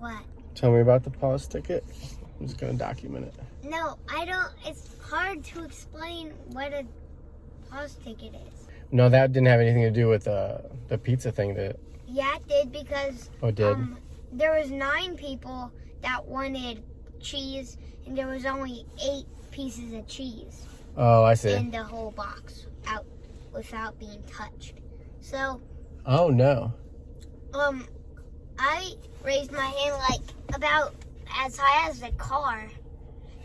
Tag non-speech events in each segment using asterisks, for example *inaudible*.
What? Tell me about the pause ticket. I'm just gonna document it. No, I don't. It's hard to explain what a pause ticket is. No, that didn't have anything to do with uh, the pizza thing. That Yeah, it did because oh, it did. um, there was nine people that wanted cheese, and there was only eight pieces of cheese oh, I see. in the whole box out without being touched. So, oh no. um, I raised my hand like about as high as the car,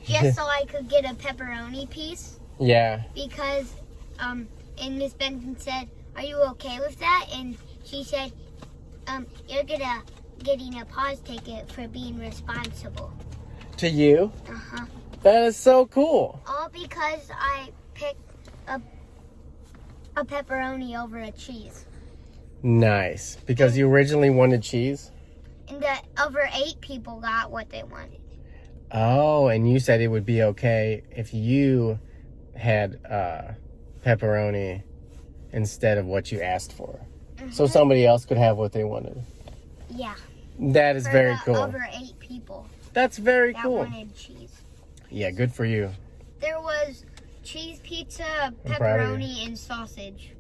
just *laughs* so I could get a pepperoni piece. Yeah. because um and Miss Benson said, "Are you okay with that?" And she said, "Um, you're gonna getting a pause ticket for being responsible." To you? Uh huh. That is so cool. All because I picked a a pepperoni over a cheese, Nice. Because you originally wanted cheese. and that over eight people got what they wanted. Oh, and you said it would be okay if you had uh, pepperoni instead of what you asked for. So Mhm. somebody else could have what they wanted. Yeah, That is for very the cool. Over eight people That's very that cool. wanted cheese. Yeah, good for you. There was cheese pizza, I'm proud of you. pepperoni, and sausage.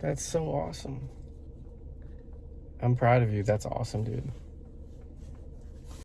That's so awesome. I'm proud of you. That's awesome, dude.